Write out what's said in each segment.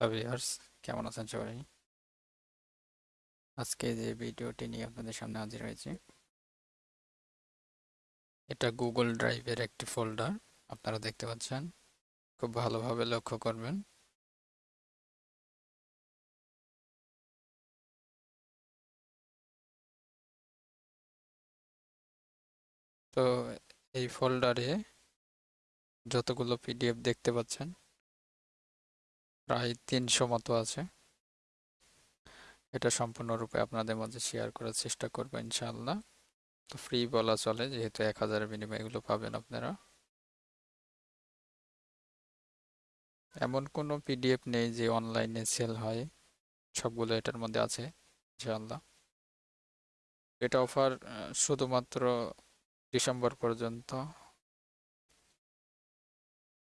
Viewers, কেমন আছেন সবাই? আজকে যে ভিডিওটি নিয়ে আপনাদের সামনে হাজির হয়েছি, এটা গুগল ড্রাইভের একটি ফোল্ডার। আপনারা দেখতে পাচ্ছেন, খুব ভালোভাবে লক্ষ্য করবেন। তো এই ফোল্ডারে যতগুলো পিডিএফ দেখতে পাচ্ছেন প্রায় তিনশো মতো আছে। এটা সম্পূর্ণরূপে আপনাদের মাঝে শেয়ার করার চেষ্টা করব ইনশাআল্লাহ। তো ফ্রি বলা চলে, যেহেতু এক হাজারের বিনিময়ে এগুলো পাবেন আপনারা। এমন কোনো পিডিএফ নেই যে অনলাইনে সেল হয়। সবগুলো এটার মধ্যে আছে, ইনশাআল্লাহ। এটা অফার শুধুমাত্র ডিসেম্বর পর্যন্ত।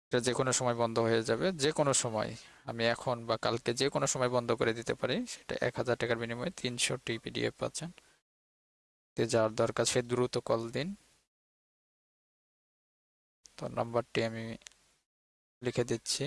এটা যে কোনো সময় বন্ধ হয়ে যাবে যে কোনো সময়। আমি এখন বা কালকে যে কোনো সময় বন্ধ করে দিতে পারি, সেটা এক হাজার টাকার বিনিময়ে তিনশো টি পিডিএফ পাচ্ছেন। তে যার দরকার সে দ্রুত কল দিন। তো নাম্বারটি আমি লিখে দিচ্ছি।